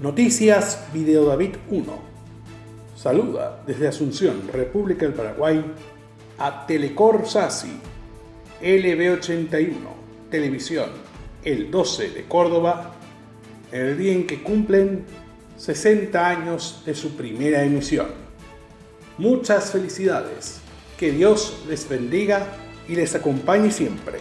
Noticias Video David 1. Saluda desde Asunción, República del Paraguay, a Telecor Sasi, LB81, Televisión, el 12 de Córdoba, el día en que cumplen 60 años de su primera emisión. Muchas felicidades, que Dios les bendiga y les acompañe siempre.